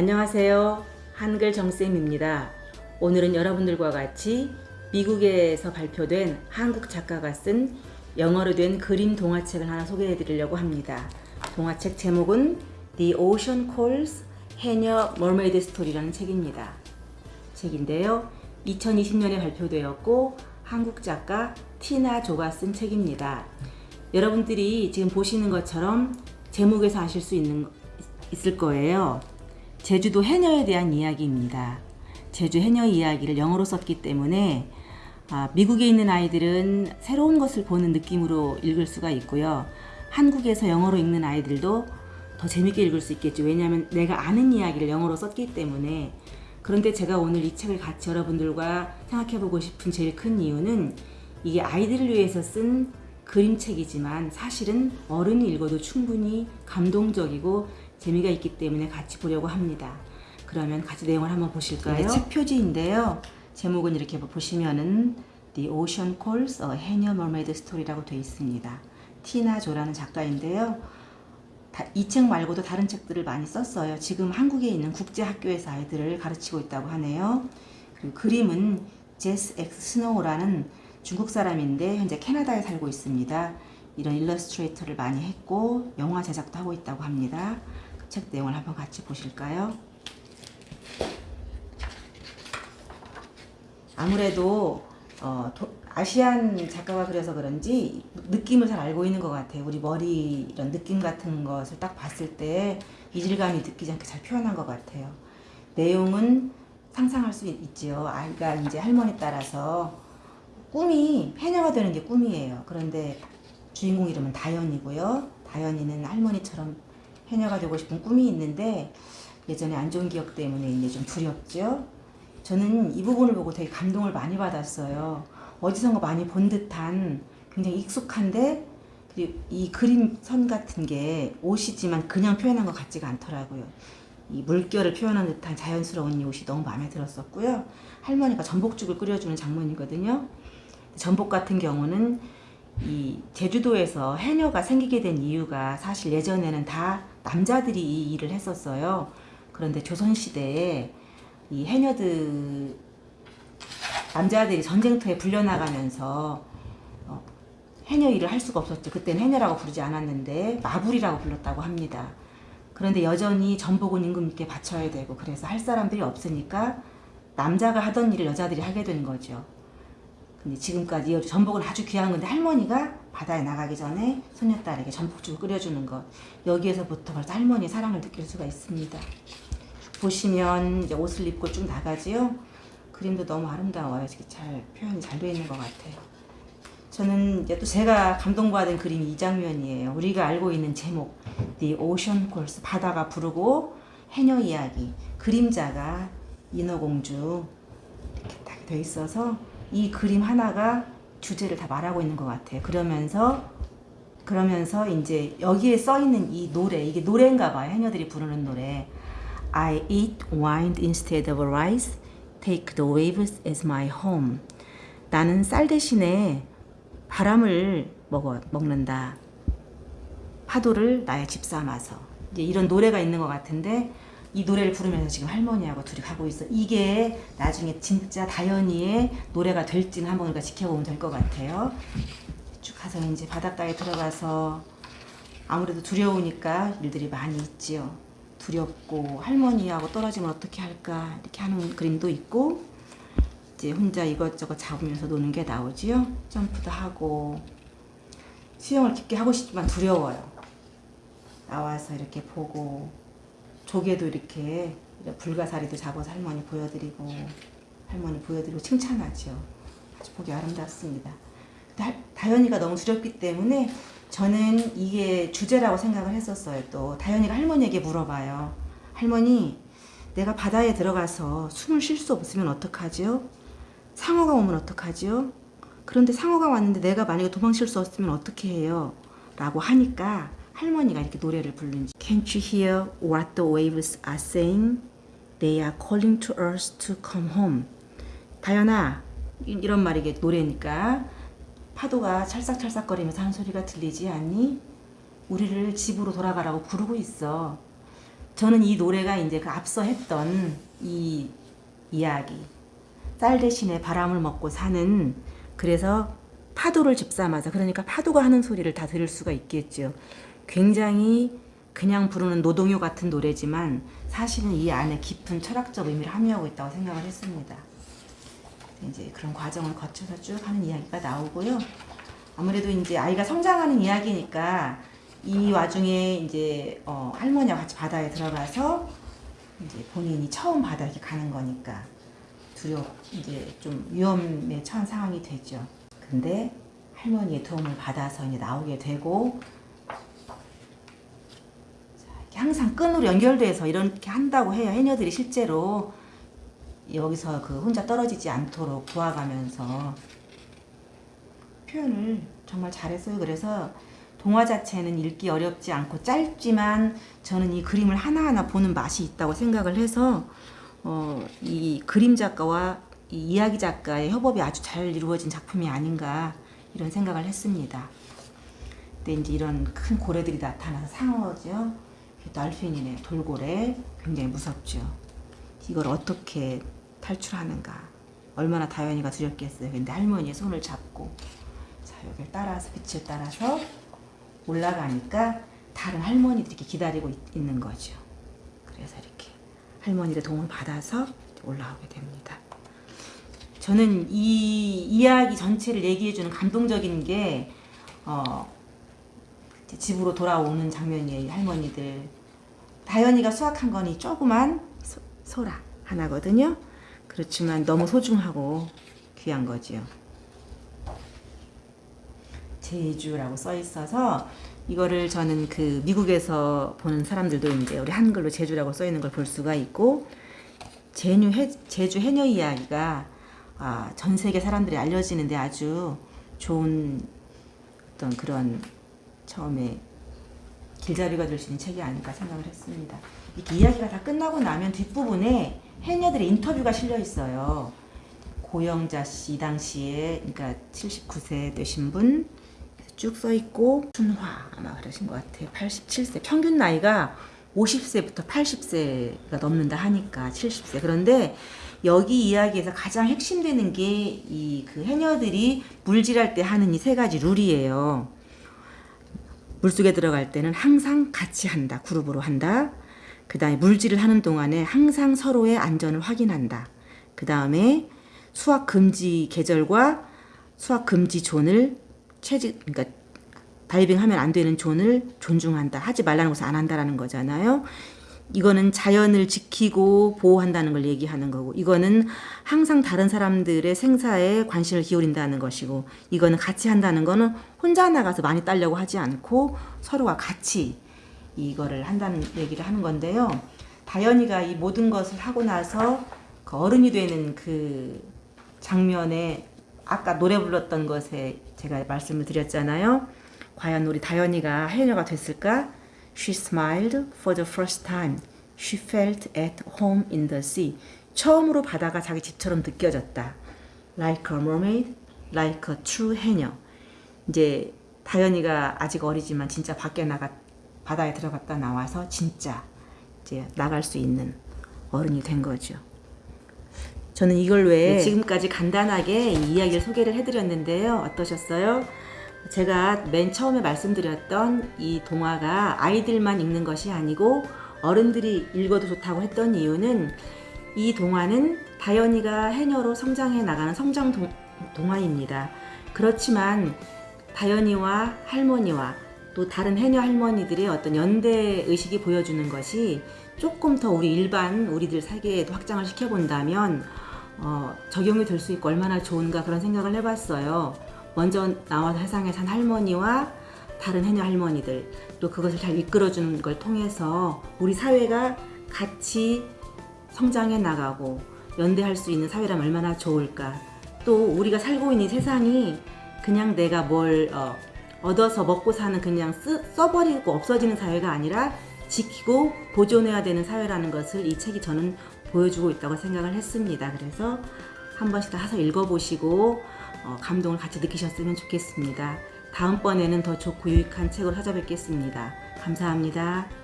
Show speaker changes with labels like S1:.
S1: 안녕하세요. 한글 정쌤입니다. 오늘은 여러분들과 같이 미국에서 발표된 한국 작가가 쓴 영어로 된 그림 동화책을 하나 소개해 드리려고 합니다. 동화책 제목은 The Ocean Calls 해녀 Mermaid Story라는 책입니다. 책인데요. 2020년에 발표되었고 한국 작가 티나 조가 쓴 책입니다. 여러분들이 지금 보시는 것처럼 제목에서 아실 수 있는 있을 거예요. 제주도 해녀에 대한 이야기입니다. 제주 해녀 이야기를 영어로 썼기 때문에 아, 미국에 있는 아이들은 새로운 것을 보는 느낌으로 읽을 수가 있고요. 한국에서 영어로 읽는 아이들도 더 재밌게 읽을 수 있겠죠. 왜냐하면 내가 아는 이야기를 영어로 썼기 때문에 그런데 제가 오늘 이 책을 같이 여러분들과 생각해보고 싶은 제일 큰 이유는 이게 아이들을 위해서 쓴 그림책이지만 사실은 어른이 읽어도 충분히 감동적이고 재미가 있기 때문에 같이 보려고 합니다. 그러면 같이 내용을 한번 보실까요? 책 표지인데요. 제목은 이렇게 보시면은 The Ocean Calls a 해녀 Mermaid Story라고 되어 있습니다. 티나 조라는 작가인데요. 이 책 말고도 다른 책들을 많이 썼어요. 지금 한국에 있는 국제학교에서 아이들을 가르치고 있다고 하네요. 그리고 그림은 제스 엑스 스노우라는 중국 사람인데 현재 캐나다에 살고 있습니다. 이런 일러스트레이터를 많이 했고 영화 제작도 하고 있다고 합니다. 그책 내용을 한번 같이 보실까요? 아무래도 어, 도, 아시안 작가가 그래서 그런지 느낌을 잘 알고 있는 것 같아요. 우리 머리 이런 느낌 같은 것을 딱 봤을 때 이질감이 느끼지 않게 잘 표현한 것 같아요. 내용은 상상할 수 있지요. 아이가 이제 할머니 따라서 꿈이 해녀가 되는 게 꿈이에요. 그런데 주인공 이름은 다현이고요. 다현이는 할머니처럼 해녀가 되고 싶은 꿈이 있는데 예전에 안 좋은 기억 때문에 이제 좀 두렵죠. 저는 이 부분을 보고 되게 감동을 많이 받았어요. 어디선가 많이 본 듯한 굉장히 익숙한데 이 그림선 같은 게 옷이지만 그냥 표현한 것 같지가 않더라고요. 이 물결을 표현한 듯한 자연스러운 이 옷이 너무 마음에 들었었고요. 할머니가 전복죽을 끓여주는 장면이거든요. 전복 같은 경우는 이 제주도에서 해녀가 생기게 된 이유가 사실 예전에는 다 남자들이 이 일을 했었어요. 그런데 조선시대에 이 해녀들 남자들이 전쟁터에 불려나가면서 어, 해녀 일을 할 수가 없었죠. 그때는 해녀라고 부르지 않았는데 마불이라고 불렀다고 합니다. 그런데 여전히 전복은 임금님께 바쳐야 되고 그래서 할 사람들이 없으니까 남자가 하던 일을 여자들이 하게 된 거죠. 근데 지금까지 이 전복은 아주 귀한 건데 할머니가 바다에 나가기 전에 손녀딸에게 전복죽을 끓여주는 것 여기에서부터 벌써 할머니의 사랑을 느낄 수가 있습니다. 보시면 이제 옷을 입고 쭉 나가지요. 그림도 너무 아름다워요. 잘 표현이 잘 되어 있는 것 같아요. 저는 이제 또 제가 감동받은 그림이 이 장면이에요. 우리가 알고 있는 제목 The Ocean Calls 바다가 부르고 해녀 이야기 그림자가 인어공주 이렇게 딱 되어 있어서 이 그림 하나가 주제를 다 말하고 있는 것 같아요. 그러면서 그러면서 이제 여기에 써 있는 이 노래 이게 노래인가 봐요. 해녀들이 부르는 노래 I eat wine instead of rice Take the waves as my home. 나는 쌀 대신에 바람을 먹어, 먹는다. 파도를 나의 집 삼아서. 이제 이런 노래가 있는 것 같은데 이 노래를 부르면서 지금 할머니하고 둘이 가고 있어. 이게 나중에 진짜 다현이의 노래가 될지는 한번 우리가 지켜보면 될 것 같아요. 쭉 가서 이제 바닷가에 들어가서 아무래도 두려우니까 일들이 많이 있지요. 두렵고 할머니하고 떨어지면 어떻게 할까 이렇게 하는 그림도 있고 이제 혼자 이것저것 잡으면서 노는 게 나오지요. 점프도 하고 수영을 깊게 하고 싶지만 두려워요. 나와서 이렇게 보고 조개도 이렇게 불가사리도 잡아서 할머니 보여드리고 할머니 보여드리고 칭찬하죠. 아주 보기 아름답습니다. 다현이가 너무 두렵기 때문에 저는 이게 주제라고 생각을 했었어요. 또 다현이가 할머니에게 물어봐요. 할머니, 내가 바다에 들어가서 숨을 쉴 수 없으면 어떡하지요? 상어가 오면 어떡하지요? 그런데 상어가 왔는데 내가 만약에 도망칠 수 없으면 어떻게 해요? 라고 하니까 할머니가 이렇게 노래를 부르는지 Can't you hear what the waves are saying? They are calling to us to come home. 다현아, 이런 말이 게 노래니까 파도가 찰싹찰싹거리면서 하는 소리가 들리지 않니? 우리를 집으로 돌아가라고 부르고 있어. 저는 이 노래가 이제 그 앞서 했던 이 이야기 쌀 대신에 바람을 먹고 사는 그래서 파도를 집삼아서 그러니까 파도가 하는 소리를 다 들을 수가 있겠죠. 굉장히 그냥 부르는 노동요 같은 노래지만 사실은 이 안에 깊은 철학적 의미를 함유하고 있다고 생각을 했습니다. 이제 그런 과정을 거쳐서 쭉 하는 이야기가 나오고요. 아무래도 이제 아이가 성장하는 이야기니까 이 와중에 이제 어, 할머니와 같이 바다에 들어가서 이제 본인이 처음 바다 이렇게 가는 거니까 두렵 이제 좀 위험에 처한 상황이 되죠. 근데 할머니의 도움을 받아서 이제 나오게 되고 항상 끈으로 연결돼서 이렇게 한다고 해요. 해녀들이 실제로 여기서 그 혼자 떨어지지 않도록 도와가면서 표현을 정말 잘했어요. 그래서 동화 자체는 읽기 어렵지 않고 짧지만 저는 이 그림을 하나하나 보는 맛이 있다고 생각을 해서 어, 이 그림 작가와 이 이야기 작가의 협업이 아주 잘 이루어진 작품이 아닌가 이런 생각을 했습니다. 근데 이제 이런 큰 고래들이 나타나서 상어죠. 날핀이네 돌고래 굉장히 무섭죠. 이걸 어떻게 탈출하는가 얼마나 다현이가 두렵겠어요. 근데 할머니의 손을 잡고 자 여기를 따라서 빛을 따라서 올라가니까 다른 할머니들이 이렇게 기다리고 있, 있는 거죠. 그래서 이렇게 할머니의 도움을 받아서 올라오게 됩니다. 저는 이 이야기 전체를 얘기해주는 감동적인 게 어, 집으로 돌아오는 장면이에요. 할머니들 다현이가 수확한 거니 조그만 소, 소라 하나거든요. 그렇지만 너무 소중하고 귀한 거지요. 제주라고 써 있어서 이거를 저는 그 미국에서 보는 사람들도 이제 우리 한글로 제주라고 써 있는 걸 볼 수가 있고 해, 제주 해녀 이야기가 아, 전 세계 사람들이 알려지는데 아주 좋은 어떤 그런 처음에 길잡이가 될 수 있는 책이 아닐까 생각을 했습니다. 이렇게 이야기가 다 끝나고 나면 뒷부분에 해녀들의 인터뷰가 실려 있어요. 고영자 씨 당시에 그러니까 79세 되신 분 쭉 써 있고 순화 아마 그러신 것 같아요. 87세 평균 나이가 50세부터 80세가 넘는다 하니까 70세 그런데 여기 이야기에서 가장 핵심되는 게 이 그 해녀들이 물질할 때 하는 이 세 가지 룰이에요. 물속에 들어갈 때는 항상 같이 한다. 그룹으로 한다. 그 다음에 물질을 하는 동안에 항상 서로의 안전을 확인한다. 그 다음에 수학 금지 계절과 수학 금지 존을 채직, 그러니까 다이빙하면 안 되는 존을 존중한다. 하지 말라는 것을 안 한다라는 거잖아요. 이거는 자연을 지키고 보호한다는 걸 얘기하는 거고 이거는 항상 다른 사람들의 생사에 관심을 기울인다는 것이고 이거는 같이 한다는 거는 혼자 나가서 많이 따려고 하지 않고 서로가 같이 이거를 한다는 얘기를 하는 건데요. 다현이가 이 모든 것을 하고 나서 그 어른이 되는 그 장면에 아까 노래 불렀던 것에 제가 말씀을 드렸잖아요. 과연 우리 다현이가 해녀가 됐을까? She smiled for the first time. She felt at home in the sea. 처음으로 바다가 자기 집처럼 느껴졌다. Like a mermaid, like a true 해녀. 이제 다현이가 아직 어리지만 진짜 밖에 나가 바다에 들어갔다 나와서 진짜 이제 나갈 수 있는 어른이 된 거죠. 저는 이걸 왜 지금까지 간단하게 이 이야기를 소개를 해드렸는데요. 어떠셨어요? 제가 맨 처음에 말씀드렸던 이 동화가 아이들만 읽는 것이 아니고 어른들이 읽어도 좋다고 했던 이유는 이 동화는 다현이가 해녀로 성장해 나가는 성장 동, 동화입니다. 그렇지만 다현이와 할머니와 또 다른 해녀 할머니들의 어떤 연대 의식이 보여주는 것이 조금 더 우리 일반 우리들 세계에도 확장을 시켜본다면 어, 적용이 될 수 있고 얼마나 좋은가 그런 생각을 해봤어요. 먼저 나와 세상에 산 할머니와 다른 해녀 할머니들 또 그것을 잘 이끌어주는 걸 통해서 우리 사회가 같이 성장해 나가고 연대할 수 있는 사회라면 얼마나 좋을까 또 우리가 살고 있는 이 세상이 그냥 내가 뭘 어, 얻어서 먹고 사는 그냥 쓰, 써버리고 없어지는 사회가 아니라 지키고 보존해야 되는 사회라는 것을 이 책이 저는 보여주고 있다고 생각을 했습니다. 그래서 한 번씩 다 사서 읽어보시고 어, 감동을 같이 느끼셨으면 좋겠습니다. 다음번에는 더 좋고 유익한 책으로 찾아뵙겠습니다. 감사합니다.